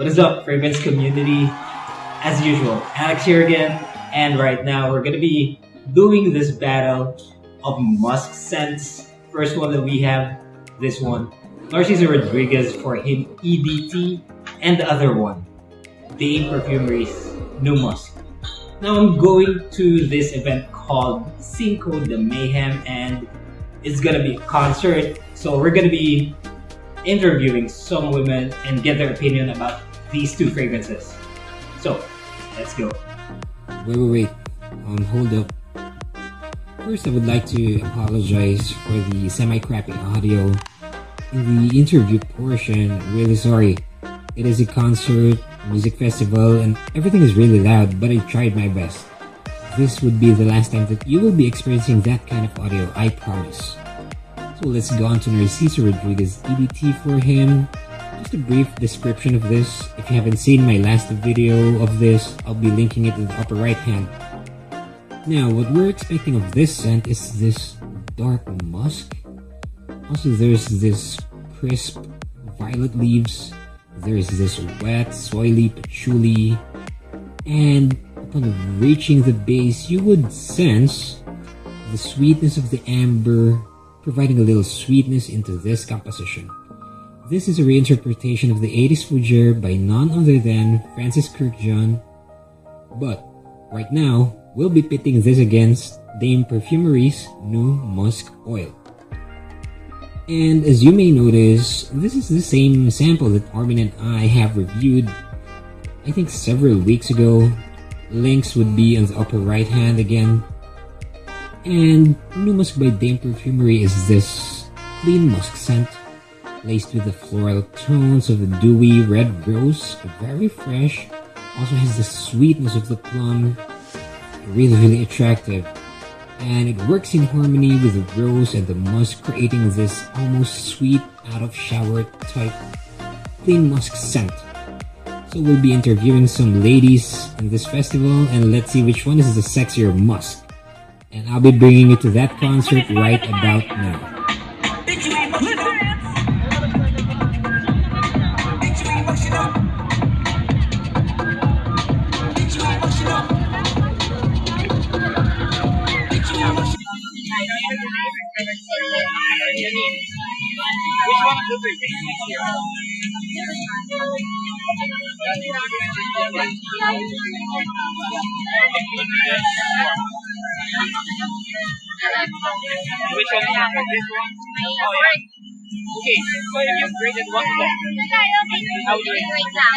What is up, Fragrance community? As usual, Alex here again, and right now we're gonna be doing this battle of musk scents. First one that we have, this one, Narciso Rodriguez for him EDT, and the other one, Dame Perfumery's New Musk. Now I'm going to this event called Cinco de Mayhem and it's gonna be a concert. So we're gonna be interviewing some women and get their opinion about these two fragrances. So let's go. Wait, wait, wait. Um, hold up. First, I would like to apologize for the semi-crappy audio in the interview portion. Really sorry. It is a concert, music festival, and everything is really loud, but I tried my best. This would be the last time that you will be experiencing that kind of audio, I promise. So let's go on to Narciso Rodriguez EDT for him. Just a brief description of this. If you haven't seen my last video of this, I'll be linking it in the upper right hand. Now, what we're expecting of this scent is this dark musk. Also, there's this crisp violet leaves. There's this wet, soily patchouli. And upon reaching the base, you would sense the sweetness of the amber providing a little sweetness into this composition. This is a reinterpretation of the 80s Fougere by none other than Francis Kurkdjian. But right now, we'll be pitting this against Dame Perfumery's new musk oil. And as you may notice, this is the same sample that Armin and I have reviewed I think several weeks ago. Links would be on the upper right hand again and New Musk by Dame Perfumery is this clean musk scent laced with the floral tones of the dewy red rose, very fresh. Also has the sweetness of the plum, really really attractive. And it works in harmony with the rose and the musk creating this almost sweet out of shower type clean musk scent. So we'll be interviewing some ladies in this festival and let's see which one is the sexier musk and I'll be bringing you to that concert right about now. Which one of the three? Which one is? This one? Oh, yeah. Okay, so if you graded one how would you rate it?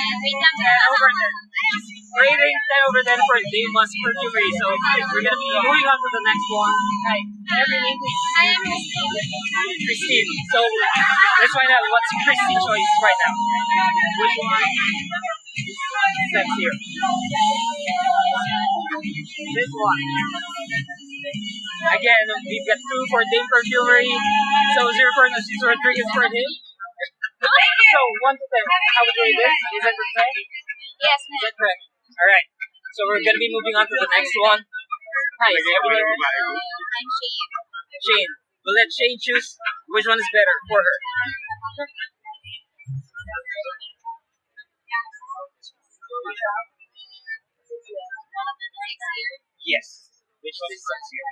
over 10. Rating 10 over 10 for Dame Musk Perfumery. So we're going to be moving on to the next one. Hi. Every name, please. I am Christine. Christine. So let's find out what's Christine's choice right now. Which one? Steps here. This one. Again, we've got two for Dame Perfumery. So zero for Rodriguez for him. So one to ten. How would you rate this? Is that correct? Yes, Is that correct? Alright. So we're gonna be moving on to the next one. Hi, I'm Shane. Shane. We'll let Shane choose which one is better for her. Yes. Which one is sexier?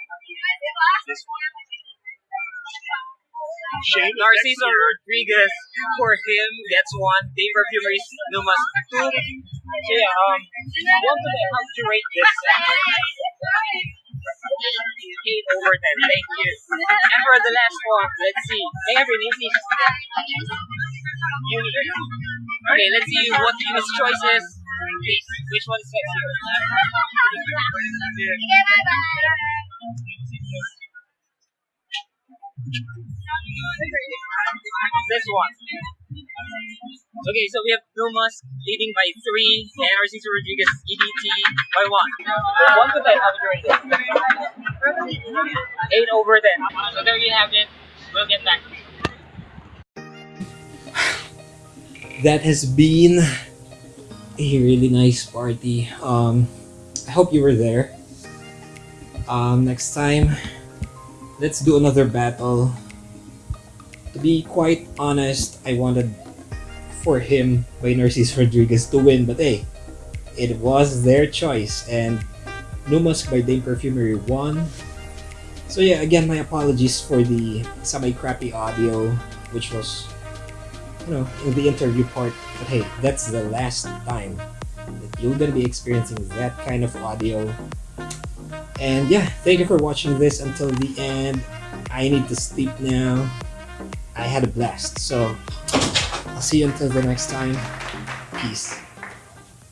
This one. Shane, Narciso Rodriguez for him gets one. Dame Perfumery's New Musk two. So yeah, um, one to ten, how would you rate this? Eight over ten. Thank you. And for the last one, let's see. May I have your name. Okay, let's see what Uni's choice is. Please, which one is sexier? This one. Okay, so we have New Musk leading by three, and Narciso Rodriguez EDT by one. One to ten, how would you? Eight over ten. So there you have it. We'll get back. That has been a really nice party. Um, I hope you were there. Um, next time, let's do another battle. To be quite honest, I wanted for him by Narciso Rodriguez to win, but hey, it was their choice, and New Musk by Dame Perfumery won. So yeah, again, my apologies for the semi-crappy audio, which was, you know, in the interview part. But hey, that's the last time that you're gonna be experiencing that kind of audio. And yeah, thank you for watching this until the end. I need to sleep now. I had a blast. So I'll see you until the next time. Peace.